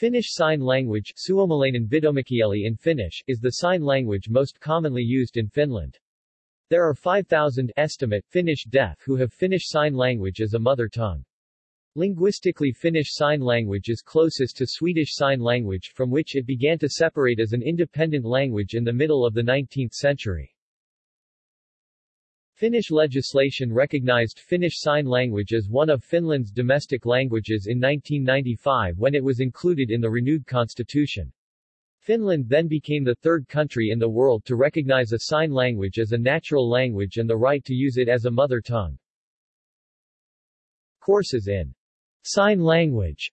Finnish Sign Language in Finnish is the sign language most commonly used in Finland. There are 5,000 estimate Finnish deaf who have Finnish Sign Language as a mother tongue. Linguistically Finnish Sign Language is closest to Swedish Sign Language from which it began to separate as an independent language in the middle of the 19th century. Finnish legislation recognized Finnish Sign Language as one of Finland's domestic languages in 1995 when it was included in the renewed constitution. Finland then became the third country in the world to recognize a sign language as a natural language and the right to use it as a mother tongue. Courses in sign language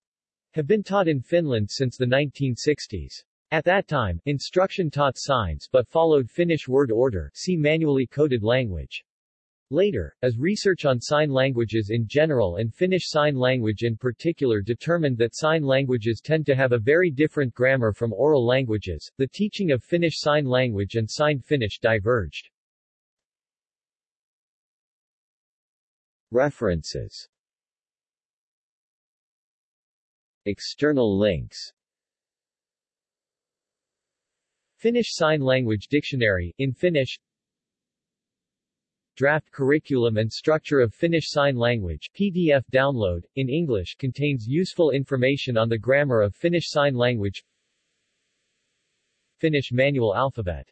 have been taught in Finland since the 1960s. At that time, instruction taught signs but followed Finnish word order see manually coded language. Later, as research on sign languages in general and Finnish Sign Language in particular determined that sign languages tend to have a very different grammar from oral languages, the teaching of Finnish Sign Language and Signed Finnish diverged. References External links Finnish Sign Language Dictionary, in Finnish Draft Curriculum and Structure of Finnish Sign Language PDF download, in English contains useful information on the grammar of Finnish Sign Language Finnish Manual Alphabet